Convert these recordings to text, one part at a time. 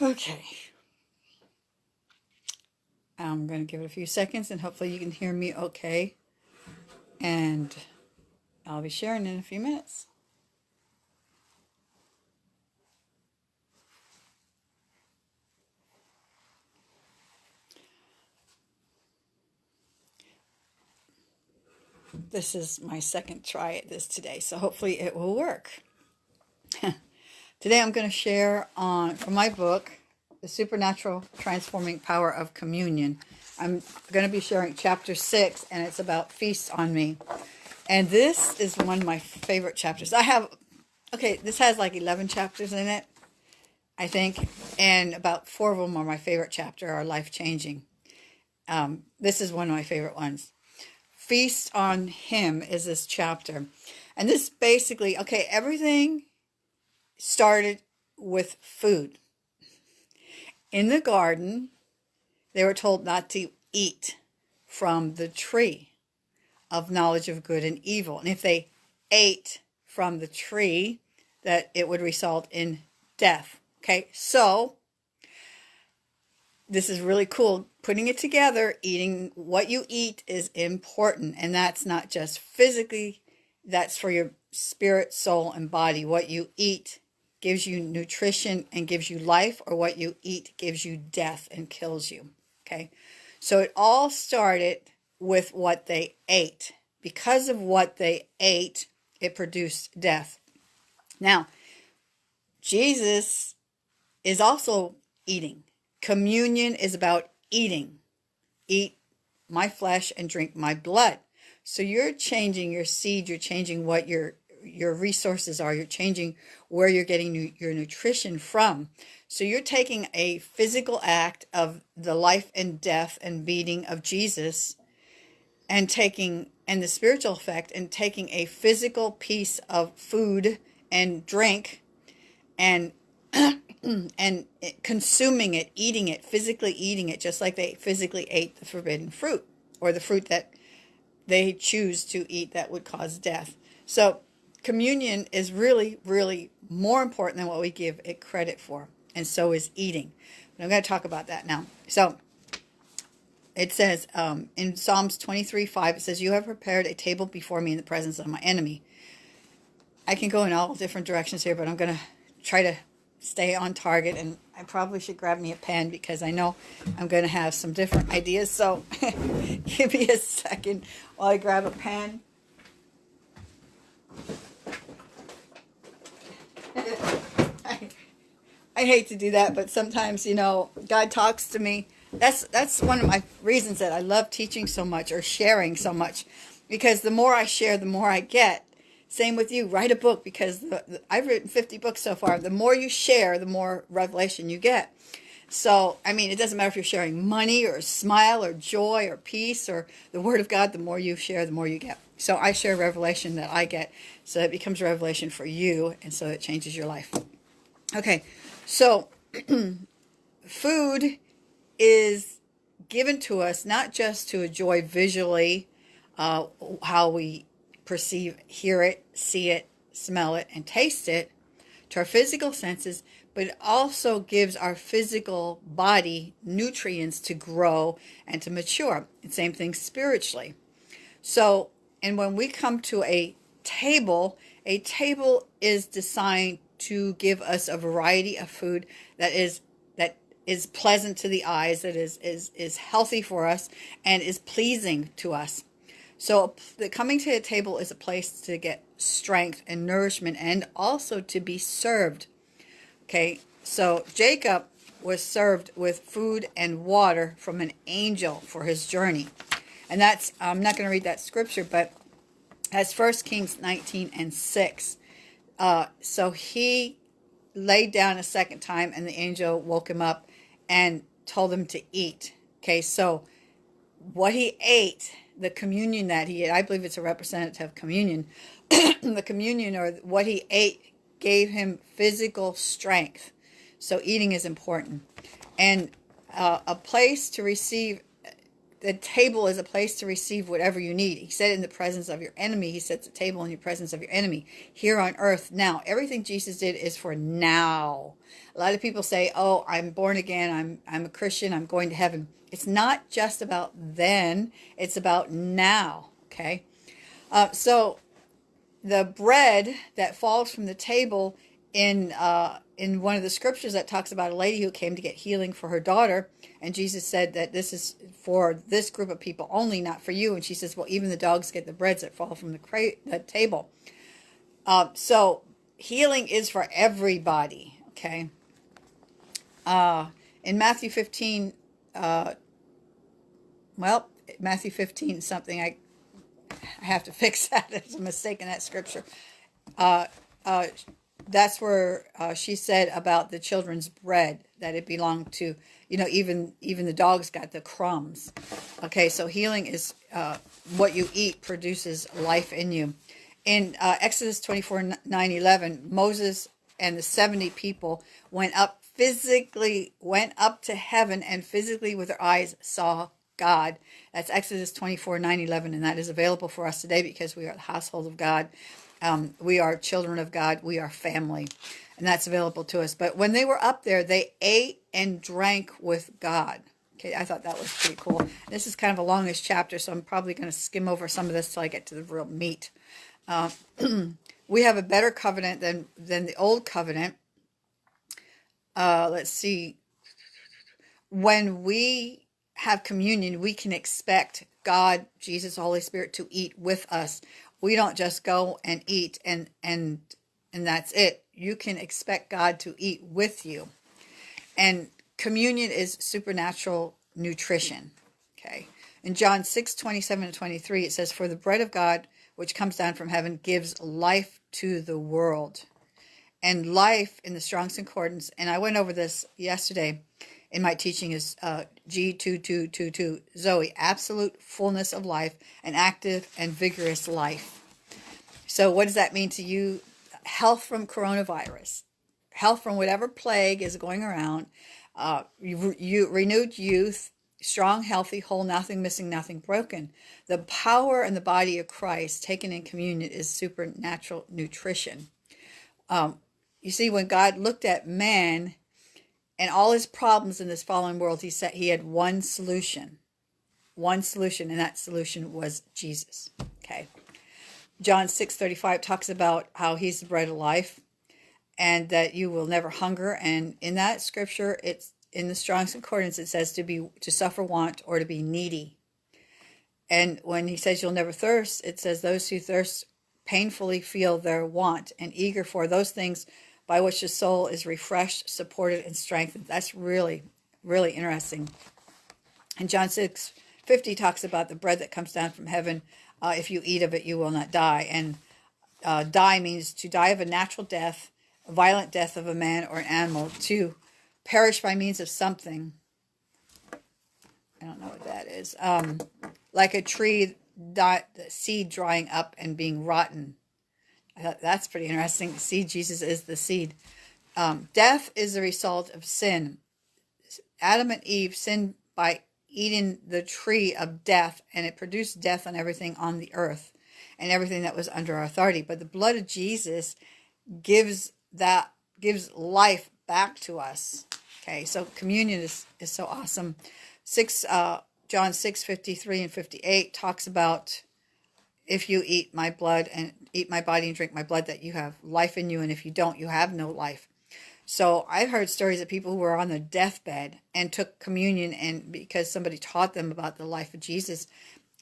Okay. I'm going to give it a few seconds and hopefully you can hear me okay. And I'll be sharing in a few minutes. This is my second try at this today, so hopefully it will work. today I'm going to share on from my book, The Supernatural Transforming Power of Communion. I'm going to be sharing chapter 6 and it's about feast on me. And this is one of my favorite chapters. I have okay, this has like 11 chapters in it, I think, and about 4 of them are my favorite chapter are life-changing. Um, this is one of my favorite ones. Feast on Him is this chapter. And this basically, okay, everything started with food. In the garden, they were told not to eat from the tree of knowledge of good and evil. And if they ate from the tree, that it would result in death. Okay, so this is really cool. Putting it together, eating what you eat is important. And that's not just physically, that's for your spirit, soul, and body. What you eat gives you nutrition and gives you life, or what you eat gives you death and kills you. Okay. So it all started with what they ate. Because of what they ate, it produced death. Now, Jesus is also eating. Communion is about eating. Eat my flesh and drink my blood. So you're changing your seed, you're changing what your your resources are, you're changing where you're getting your nutrition from. So you're taking a physical act of the life and death and beating of Jesus and taking and the spiritual effect and taking a physical piece of food and drink and and consuming it, eating it, physically eating it, just like they physically ate the forbidden fruit or the fruit that they choose to eat that would cause death. So communion is really, really more important than what we give it credit for. And so is eating. But I'm going to talk about that now. So it says um, in Psalms 23, 5, it says, You have prepared a table before me in the presence of my enemy. I can go in all different directions here, but I'm going to try to stay on target and I probably should grab me a pen because I know I'm going to have some different ideas. So give me a second while I grab a pen. I, I hate to do that, but sometimes, you know, God talks to me. That's that's one of my reasons that I love teaching so much or sharing so much because the more I share, the more I get. Same with you. Write a book because the, the, I've written 50 books so far. The more you share, the more revelation you get. So, I mean, it doesn't matter if you're sharing money or a smile or joy or peace or the word of God, the more you share, the more you get. So I share revelation that I get. So it becomes revelation for you. And so it changes your life. Okay. So food is given to us not just to enjoy visually uh, how we perceive, hear it, see it, smell it, and taste it to our physical senses, but it also gives our physical body nutrients to grow and to mature. And same thing spiritually. So, and when we come to a table, a table is designed to give us a variety of food that is that is pleasant to the eyes, that is is is healthy for us and is pleasing to us. So the coming to the table is a place to get strength and nourishment and also to be served. Okay, so Jacob was served with food and water from an angel for his journey. And that's, I'm not going to read that scripture, but as First Kings 19 and 6. Uh, so he laid down a second time and the angel woke him up and told him to eat. Okay, so what he ate the communion that he ate, I believe it's a representative communion, the communion or what he ate gave him physical strength. So eating is important. And uh, a place to receive the table is a place to receive whatever you need. He said in the presence of your enemy. He sets a table in your presence of your enemy here on earth now. Everything Jesus did is for now. A lot of people say, "Oh, I'm born again. I'm I'm a Christian. I'm going to heaven." It's not just about then. It's about now. Okay, uh, so the bread that falls from the table in uh, in one of the scriptures that talks about a lady who came to get healing for her daughter, and Jesus said that this is for this group of people only, not for you. And she says, "Well, even the dogs get the breads that fall from the, cra- the table." Uh, so healing is for everybody. Okay. Uh, in Matthew fifteen, uh, well, Matthew fifteen something I I have to fix that. There's a mistake in that scripture. Uh, uh, that's where uh, she said about the children's bread that it belonged to you know even even the dogs got the crumbs. Okay so healing is uh, what you eat produces life in you. In uh, exodus 24 9 11 moses and the 70 people went up physically went up to heaven and physically with their eyes saw god. That's exodus 24 9 11 and that is available for us today because we are the household of god um, we are children of God. We are family. And that's available to us. But when they were up there, they ate and drank with God. Okay, I thought that was pretty cool. This is kind of a longish chapter, so I'm probably going to skim over some of this till I get to the real meat. Uh, we have a better covenant than, than the old covenant. Uh, let's see. When we have communion, we can expect God, Jesus, Holy Spirit to eat with us we don't just go and eat and and and that's it. You can expect god to eat with you. And communion is supernatural nutrition okay? In john 6 27 and 23 it says for the bread of god which comes down from heaven gives life to the world. And life in the strong's concordance and i went over this yesterday in my teaching is uh, G2222 Zoe, absolute fullness of life, an active and vigorous life. So, what does that mean to you? Health from coronavirus, health from whatever plague is going around, uh, you, you, renewed youth, strong, healthy, whole, nothing missing, nothing broken. The power and the body of Christ taken in communion is supernatural nutrition. Um, you see, when God looked at man, and all his problems in this fallen world, he said he had one solution. One solution, and that solution was Jesus. Okay. John 6:35 talks about how he's the bread of life and that you will never hunger. And in that scripture, it's in the Strong's Concordance, it says to be to suffer want or to be needy. And when he says you'll never thirst, it says those who thirst painfully feel their want and eager for those things by which the soul is refreshed, supported, and strengthened. That's really, really interesting. And John 6 50 talks about the bread that comes down from heaven. Uh, if you eat of it, you will not die. And uh, die means to die of a natural death, a violent death of a man or an animal, to perish by means of something. I don't know what that is. Um, like a tree, die, seed drying up and being rotten that's pretty interesting. See, Jesus is the seed. Um, death is the result of sin. Adam and Eve sinned by eating the tree of death, and it produced death on everything on the earth and everything that was under our authority. But the blood of Jesus gives that gives life back to us. Okay, so communion is, is so awesome. Six uh, John six fifty three and fifty eight talks about if you eat my blood and eat my body and drink my blood, that you have life in you, and if you don't, you have no life. So I've heard stories of people who were on their deathbed and took communion, and because somebody taught them about the life of Jesus,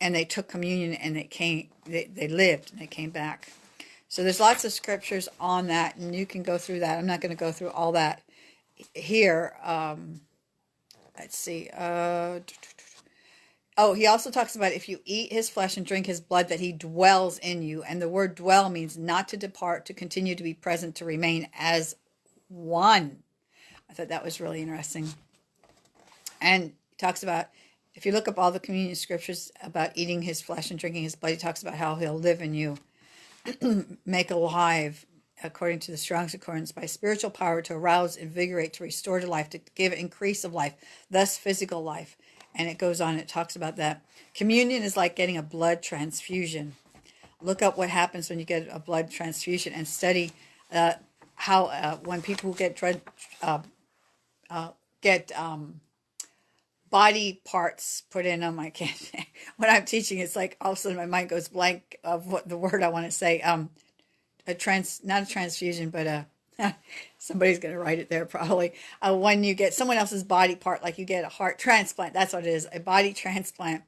and they took communion and they came, they, they lived and they came back. So there's lots of scriptures on that, and you can go through that. I'm not going to go through all that here. Um, let's see. Uh, Oh, he also talks about if you eat his flesh and drink his blood, that he dwells in you. And the word dwell means not to depart, to continue to be present, to remain as one. I thought that was really interesting. And he talks about, if you look up all the communion scriptures about eating his flesh and drinking his blood, he talks about how he'll live in you, make alive, according to the Strong's Concordance, by spiritual power to arouse, invigorate, to restore to life, to give increase of life, thus physical life and it goes on, it talks about that. Communion is like getting a blood transfusion. Look up what happens when you get a blood transfusion and study uh, how uh, when people get uh, uh, get um, body parts put in them. I can't. when I'm teaching, it's like all of a sudden my mind goes blank of what the word I want to say. Um, a trans, not a transfusion, but a somebody's going to write it there probably. Uh, when you get someone else's body part, like you get a heart transplant, that's what it is, a body transplant.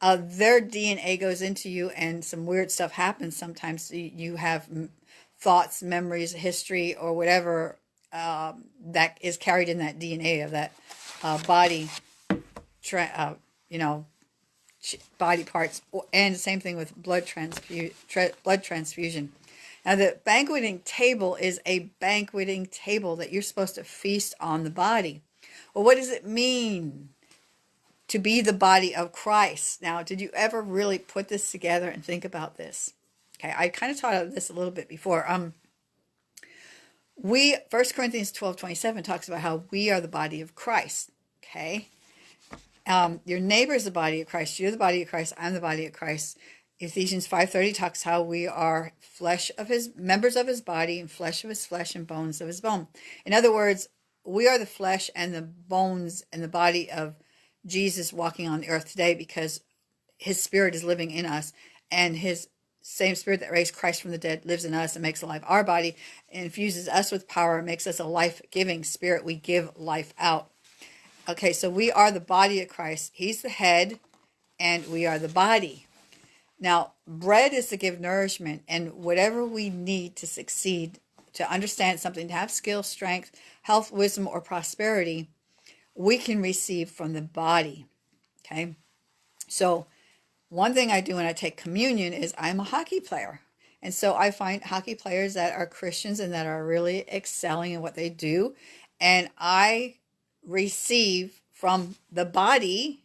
Uh, their DNA goes into you, and some weird stuff happens. Sometimes you have thoughts, memories, history, or whatever um, that is carried in that DNA of that uh, body uh, you know, body parts, and same thing with blood transfu- tra- blood transfusion. Now, the banqueting table is a banqueting table that you're supposed to feast on the body. Well, what does it mean to be the body of Christ? Now, did you ever really put this together and think about this? Okay, I kind of taught this a little bit before. Um, we First Corinthians 12, 27 talks about how we are the body of Christ. Okay, um, your neighbor is the body of Christ. You're the body of Christ. I'm the body of Christ. Ephesians 5.30 talks how we are flesh of his, members of his body and flesh of his flesh and bones of his bone. In other words, we are the flesh and the bones and the body of Jesus walking on the earth today because his spirit is living in us and his same spirit that raised Christ from the dead lives in us and makes alive our body, infuses us with power, makes us a life-giving spirit. We give life out. Okay, so we are the body of Christ. He's the head, and we are the body. Now, bread is to give nourishment, and whatever we need to succeed, to understand something, to have skill, strength, health, wisdom, or prosperity, we can receive from the body. Okay, so one thing I do when I take communion is I'm a hockey player. And so I find hockey players that are Christians and that are really excelling in what they do. And I receive from the body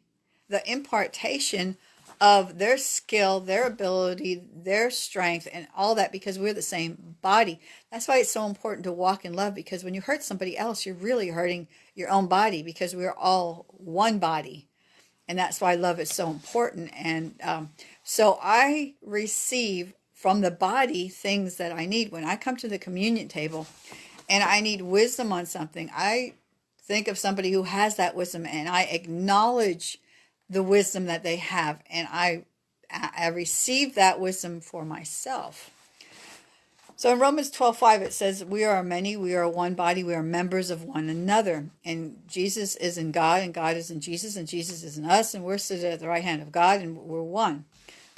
the impartation of their skill, their ability, their strength, and all that because we're the same body. That's why it's so important to walk in love because when you hurt somebody else, you're really hurting your own body because we're all one body. And that's why love is so important. And um, so I receive from the body things that I need. When I come to the communion table and I need wisdom on something, I think of somebody who has that wisdom and I acknowledge the wisdom that they have and I I receive that wisdom for myself. So in Romans 12, 5, it says, We are many, we are one body, we are members of one another. And Jesus is in God, and God is in Jesus, and Jesus is in us, and we're seated at the right hand of God, and we're one.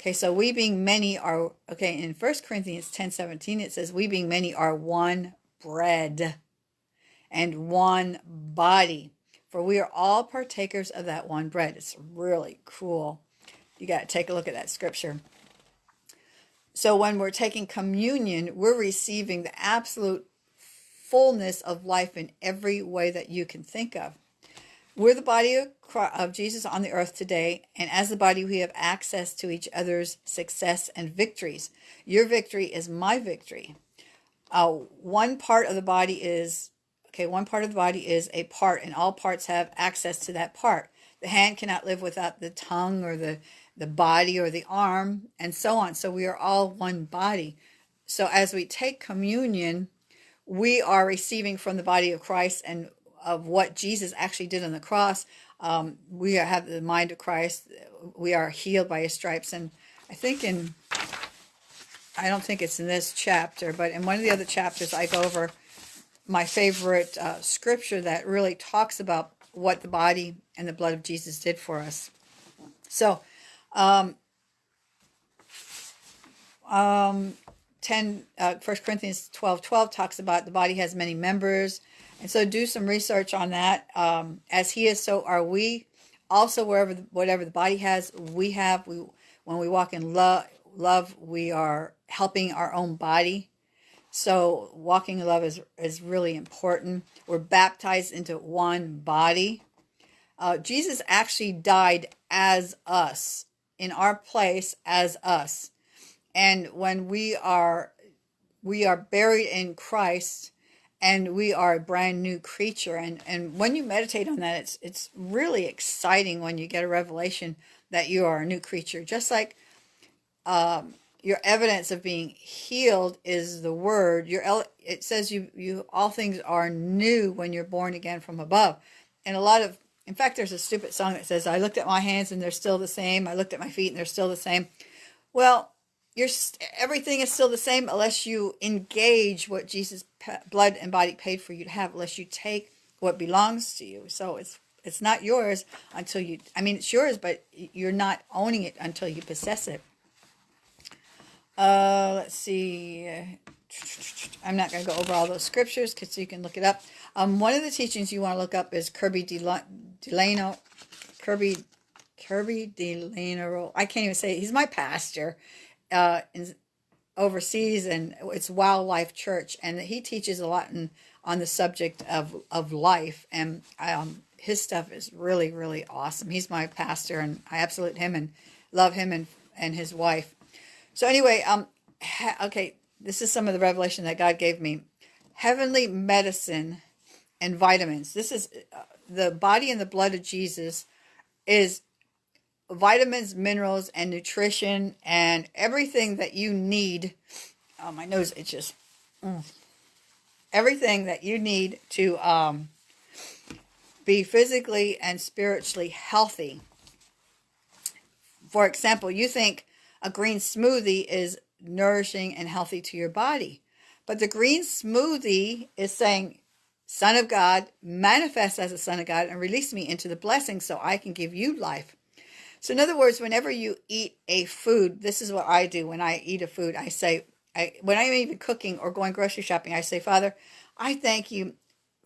Okay, so we being many are, okay, in 1 Corinthians 10, 17, it says, We being many are one bread and one body. For we are all partakers of that one bread. It's really cool. You got to take a look at that scripture. So when we're taking communion, we're receiving the absolute fullness of life in every way that you can think of. We're the body of, Jesus on the earth today, and as the body, we have access to each other's success and victories. Your victory is my victory. Uh, one part of the body is Okay, one part of the body is a part, and all parts have access to that part. The hand cannot live without the tongue or the, the body or the arm, and so on. So we are all one body. So as we take communion, we are receiving from the body of Christ and of what Jesus actually did on the cross. Um, we have the mind of Christ. We are healed by his stripes. And I think in, I don't think it's in this chapter, but in one of the other chapters, I go over my favorite uh, scripture that really talks about what the body and the blood of Jesus did for us. So, um, um, 10, uh, 1 Corinthians 12, 12 talks about the body has many members. And so do some research on that. Um, as he is, so are we. Also, wherever, the, whatever the body has, we have. We When we walk in love, love, we are helping our own body so walking in love is, is really important. We're baptized into one body. Uh, Jesus actually died as us, in our place as us. And when we are we are buried in Christ and we are a brand new creature. And and when you meditate on that, it's it's really exciting when you get a revelation that you are a new creature. Just like um, your evidence of being healed is the word. Your it says you you all things are new when you're born again from above. And a lot of in fact, there's a stupid song that says, "I looked at my hands and they're still the same. I looked at my feet and they're still the same." Well, you're everything is still the same unless you engage what Jesus' blood and body paid for you to have. Unless you take what belongs to you. So it's it's not yours until you. I mean, it's yours, but you're not owning it until you possess it. Uh, let's see. I'm not going to go over all those scriptures because you can look it up. Um, one of the teachings you want to look up is Kirby Delano, Kirby, Kirby Delano. I can't even say it. He's my pastor uh, in, overseas, and it's Wildlife Church, and he teaches a lot in, on the subject of of life, and um, his stuff is really really awesome. He's my pastor, and I absolute him and love him and and his wife. So anyway, um, okay, this is some of the revelation that God gave me. Heavenly medicine and vitamins. This is uh, the body and the blood of Jesus is vitamins, minerals, and nutrition, and everything that you need. Oh, my nose itches. Mm. Everything that you need to um, be physically and spiritually healthy. For example, you think a green smoothie is nourishing and healthy to your body. But the green smoothie is saying, Son of God, manifest as a Son of God and release me into the blessing so I can give you life. So, in other words, whenever you eat a food, this is what I do when I eat a food. I say, I, when I'm even cooking or going grocery shopping, I say, Father, I thank you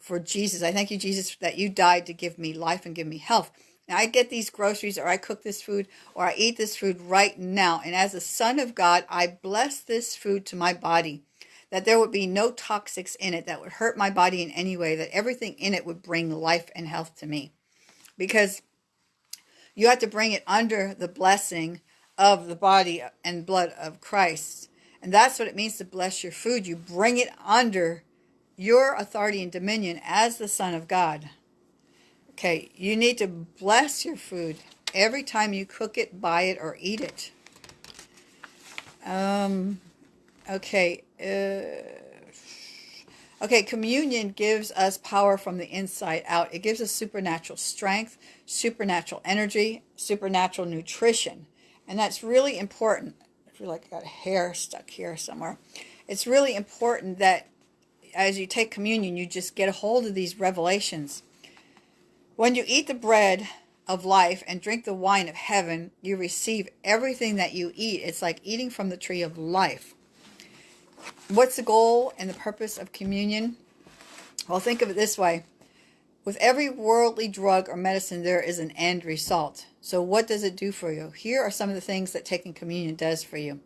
for Jesus. I thank you, Jesus, that you died to give me life and give me health. I get these groceries or I cook this food or I eat this food right now. And as a son of God, I bless this food to my body that there would be no toxics in it that would hurt my body in any way, that everything in it would bring life and health to me. Because you have to bring it under the blessing of the body and blood of Christ. And that's what it means to bless your food. You bring it under your authority and dominion as the Son of God. Okay, you need to bless your food every time you cook it, buy it, or eat it. Um, okay. Uh, okay, communion gives us power from the inside out. It gives us supernatural strength, supernatural energy, supernatural nutrition. And that's really important. I feel like I got hair stuck here somewhere. It's really important that as you take communion, you just get a hold of these revelations when you eat the bread of life and drink the wine of heaven, you receive everything that you eat. It's like eating from the tree of life. What's the goal and the purpose of communion? Well, think of it this way. With every worldly drug or medicine, there is an end result. So what does it do for you? Here are some of the things that taking communion does for you.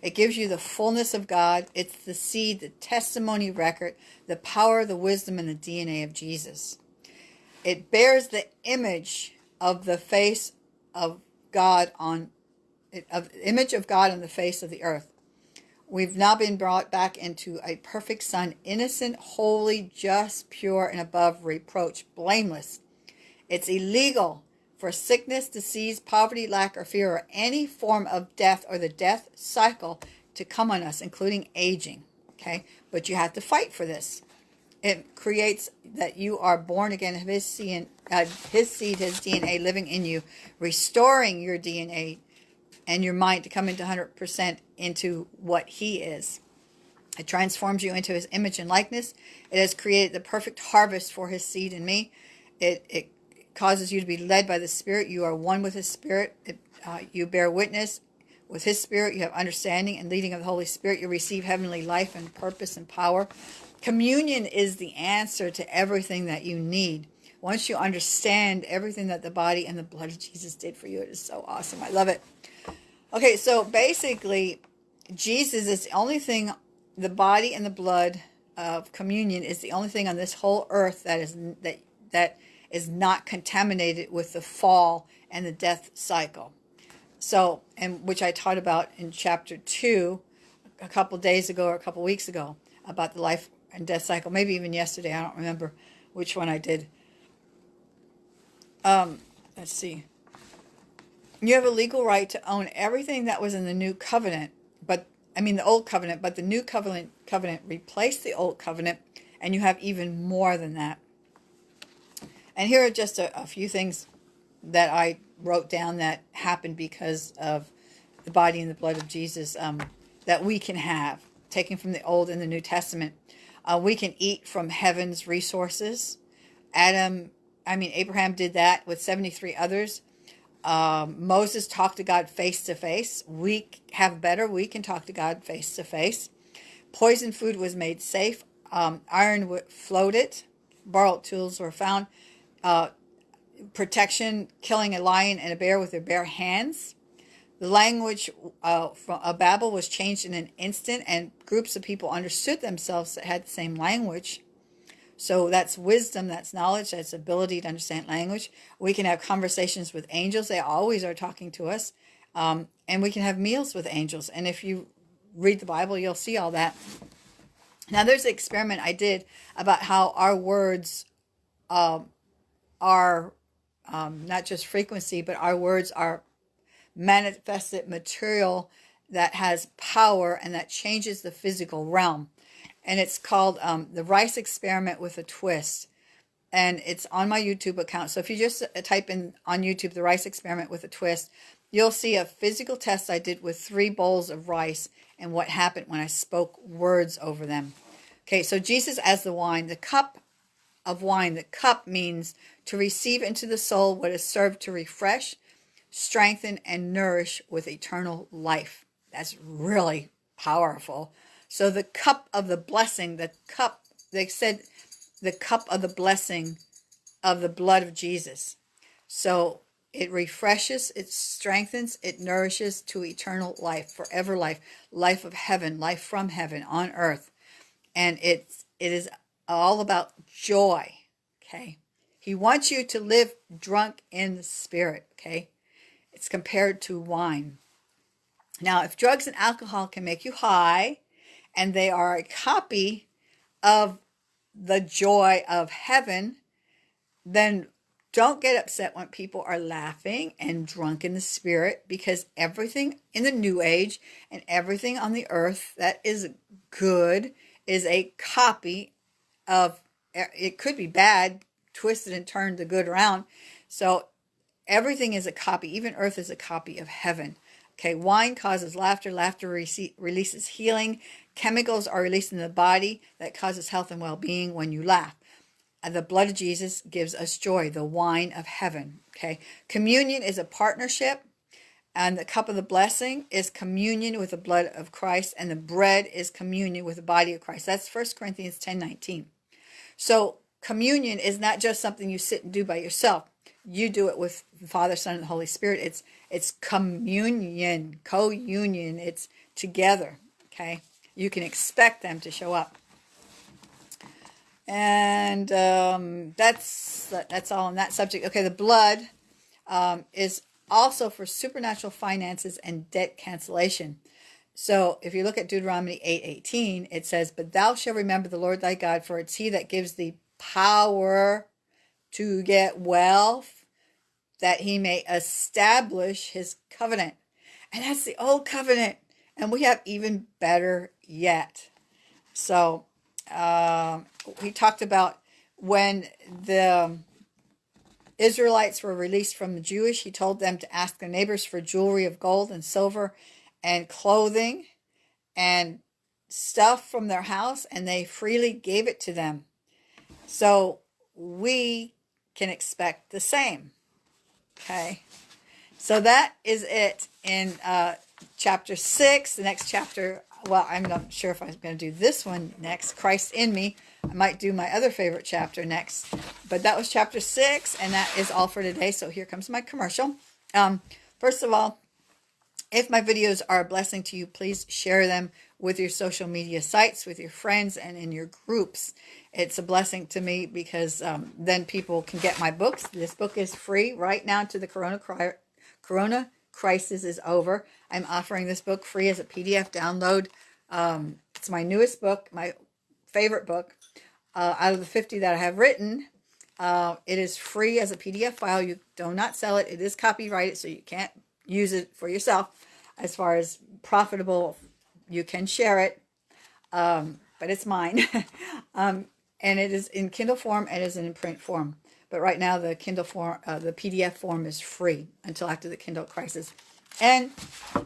It gives you the fullness of God. It's the seed, the testimony record, the power, the wisdom, and the DNA of Jesus. It bears the image of the face of God on of image of God on the face of the earth. We've now been brought back into a perfect son, innocent, holy, just, pure, and above reproach, blameless. It's illegal for sickness, disease, poverty, lack, or fear, or any form of death or the death cycle to come on us, including aging. Okay? But you have to fight for this it creates that you are born again of his seed, uh, his seed, his DNA living in you, restoring your DNA and your mind to come into 100% into what he is. It transforms you into his image and likeness. It has created the perfect harvest for his seed in me. It, it causes you to be led by the Spirit. You are one with his Spirit. It, uh, you bear witness with his Spirit. You have understanding and leading of the Holy Spirit. You receive heavenly life and purpose and power. Communion is the answer to everything that you need. Once you understand everything that the body and the blood of Jesus did for you, it is so awesome. I love it. Okay, so basically, Jesus is the only thing, the body and the blood of communion is the only thing on this whole earth that is that that is not contaminated with the fall and the death cycle. So, and which I taught about in chapter two a couple days ago or a couple weeks ago about the life and death cycle. Maybe even yesterday. I don't remember which one I did. Um, let's see. You have a legal right to own everything that was in the new covenant, but I mean the old covenant, but the new covenant covenant replaced the old covenant, and you have even more than that. And here are just a, a few things that I wrote down that happened because of the body and the blood of Jesus um, that we can have, taken from the Old and the New Testament. Uh, we can eat from heaven's resources. Adam, I mean, Abraham did that with 73 others. Um, Moses talked to God face to face. We have better. We can talk to God face to face. Poison food was made safe. Um, iron floated. Borrowed tools were found. Uh, protection, killing a lion and a bear with their bare hands. The language uh, from a Babel was changed in an instant, and groups of people understood themselves that had the same language. So that's wisdom, that's knowledge, that's ability to understand language. We can have conversations with angels; they always are talking to us, um, and we can have meals with angels. And if you read the Bible, you'll see all that. Now, there's an experiment I did about how our words um, are um, not just frequency, but our words are manifested material that has power and that changes the physical realm. And it's called um, the Rice Experiment with a Twist. And it's on my YouTube account. So if you just uh, type in on YouTube the Rice Experiment with a Twist, you'll see a physical test I did with three bowls of rice and what happened when I spoke words over them. Okay, so Jesus as the wine, the cup of wine, the cup means to receive into the soul what is served to refresh, strengthen, and nourish with eternal life. That's really powerful. So the cup of the blessing, the cup, they said the cup of the blessing of the blood of Jesus. So it refreshes, it strengthens, it nourishes to eternal life, forever life, life of heaven, life from heaven on earth. And it's it is all about joy. Okay. He wants you to live drunk in the spirit, okay? It's compared to wine. Now, if drugs and alcohol can make you high, and they are a copy of the joy of heaven, then don't get upset when people are laughing and drunk in the spirit because everything in the new age and everything on the earth that is good is a copy of it could be bad twisted and turned the good around. So everything is a copy. Even earth is a copy of heaven. Okay, wine causes laughter. Laughter releases healing. Chemicals are released in the body that causes health and well-being when you laugh. And the blood of Jesus gives us joy, the wine of heaven. Okay, communion is a partnership. And the cup of the blessing is communion with the blood of Christ, and the bread is communion with the body of Christ. That's 1 Corinthians 10 19. So communion is not just something you sit and do by yourself. You do it with the Father, Son, and the Holy Spirit. It's it's communion, co-union. It's together. Okay, you can expect them to show up, and um, that's that's all on that subject. Okay, the blood um, is also for supernatural finances and debt cancellation. So if you look at Deuteronomy 8:18, it says, "But thou shalt remember the Lord thy God, for it's he that gives thee power to get wealth, that he may establish his covenant. And that's the old covenant. And we have even better yet. So um, we talked about when the Israelites were released from the Jewish, he told them to ask their neighbors for jewelry of gold and silver and clothing and stuff from their house, and they freely gave it to them. So we can expect the same. Okay. So that is it in uh, chapter 6. The next chapter, well, I'm not sure if I'm going to do this one next, Christ in me. I might do my other favorite chapter next. But that was chapter 6, and that is all for today. So here comes my commercial. Um, first of all, if my videos are a blessing to you, please share them with your social media sites, with your friends, and in your groups. It's a blessing to me because um, then people can get my books. This book is free right now to the Corona, Corona crisis is over. I'm offering this book free as a PDF download. Um, it's my newest book, my favorite book. Uh, out of the 50 that I have written, uh, it is free as a PDF file. You do not sell it. It is copyrighted, so you can't use it for yourself. As far as profitable, you can share it, um, but it's mine. um, and it is in Kindle form and is in print form. But right now, the Kindle form, uh, the PDF form is free until after the Kindle crisis. And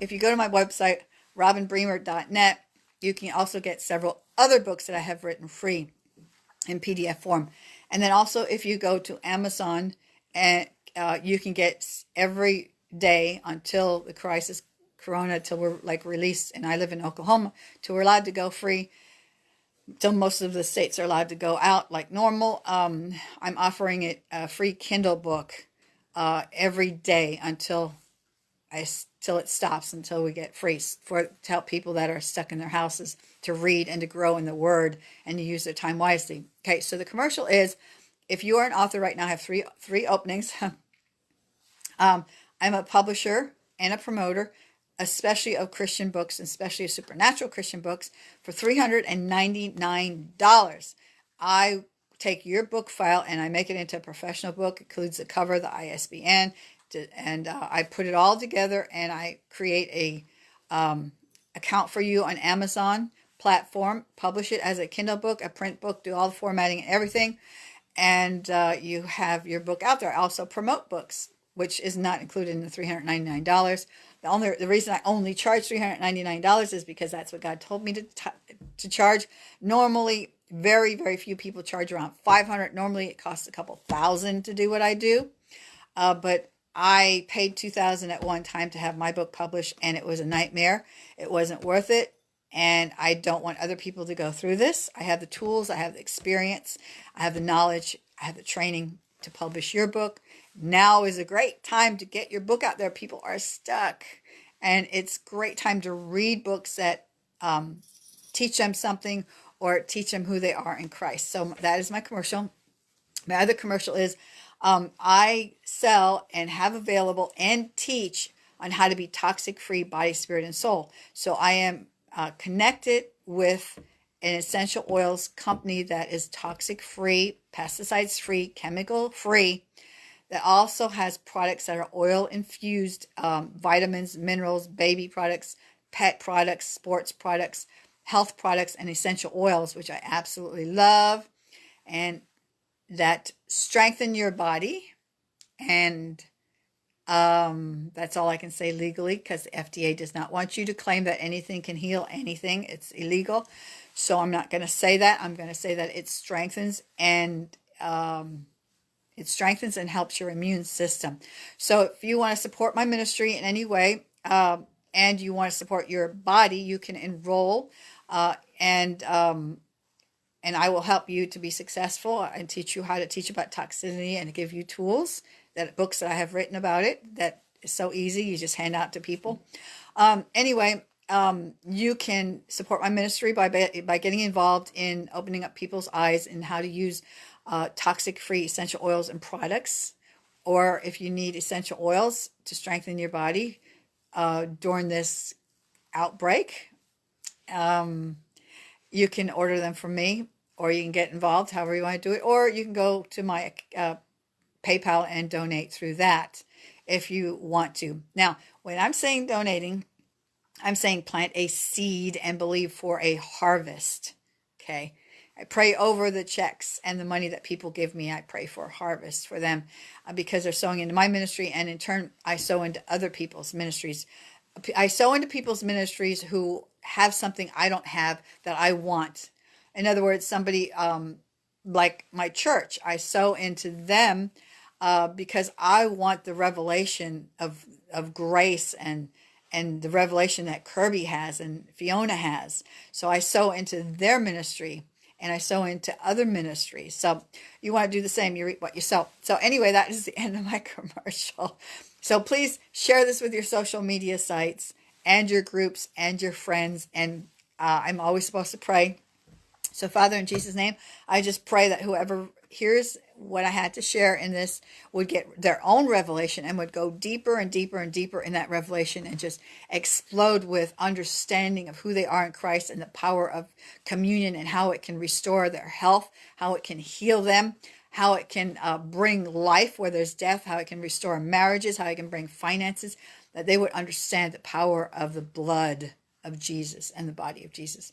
if you go to my website, robinbremer.net, you can also get several other books that I have written free in PDF form. And then also, if you go to Amazon, and uh, you can get every day until the crisis, Corona, till we're like released. And I live in Oklahoma, till we're allowed to go free. Till most of the states are allowed to go out like normal. Um, I'm offering it a free Kindle book uh, every day until I till it stops until we get free for to help people that are stuck in their houses to read and to grow in the word and to use their time wisely. Okay, so the commercial is if you are an author right now, I have three three openings. um, I'm a publisher and a promoter, especially of Christian books, especially of supernatural Christian books, for $399. I take your book file and I make it into a professional book. It includes the cover, the ISBN, and uh, I put it all together and I create a um, account for you on Amazon platform, publish it as a Kindle book, a print book, do all the formatting and everything, and uh, you have your book out there. I also promote books, which is not included in the $399. The only the reason I only charge $399 is because that's what God told me to to charge. Normally, very very few people charge around 500. Normally, it costs a couple thousand to do what I do, uh, but I paid 2000 at one time to have my book published and it was a nightmare. It wasn't worth it and I don't want other people to go through this. I have the tools, I have the experience, I have the knowledge, I have the training to publish your book. Now is a great time to get your book out there. People are stuck and it's great time to read books that um, teach them something or teach them who they are in Christ. So that is my commercial. My other commercial is um, I sell and have available and teach on how to be toxic free body, spirit, and soul. So I am uh, connected with an essential oils company that is toxic free, pesticides free, chemical free, that also has products that are oil infused, um, vitamins, minerals, baby products, pet products, sports products, health products, and essential oils, which I absolutely love. And that strengthen your body and um, that's all I can say legally because the FDA does not want you to claim that anything can heal anything. It's illegal. So I'm not going to say that. I'm going to say that it strengthens and um, it strengthens and helps your immune system. So if you want to support my ministry in any way uh, and you want to support your body, you can enroll uh, and um, and I will help you to be successful and teach you how to teach about toxicity and give you tools that books that I have written about it that is so easy. You just hand out to people. Um, anyway, um, you can support my ministry by, by getting involved in opening up people's eyes and how to use uh, toxic free essential oils and products. Or if you need essential oils to strengthen your body uh, during this outbreak, um, you can order them from me or you can get involved however you want to do it or you can go to my uh, paypal and donate through that if you want to now when i'm saying donating i'm saying plant a seed and believe for a harvest okay i pray over the checks and the money that people give me. I pray for harvest for them uh, because they're sowing into my ministry and in turn i sow into other people's ministries. I sow into people's ministries who have something i don't have that i want. In other words, somebody um, like my church, I sow into them uh, because I want the revelation of of grace and and the revelation that Kirby has and Fiona has. So I sow into their ministry and I sow into other ministries. So you want to do the same. You reap what you sow. So anyway, that is the end of my commercial. So please share this with your social media sites and your groups and your friends. And uh, I'm always supposed to pray so, Father, in Jesus' name, I just pray that whoever here's what I had to share in this would get their own revelation and would go deeper and deeper and deeper in that revelation and just explode with understanding of who they are in Christ and the power of communion and how it can restore their health, how it can heal them, how it can uh, bring life where there's death, how it can restore marriages, how it can bring finances, that they would understand the power of the blood of Jesus and the body of Jesus.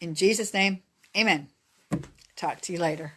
In Jesus' name, amen. Talk to you later.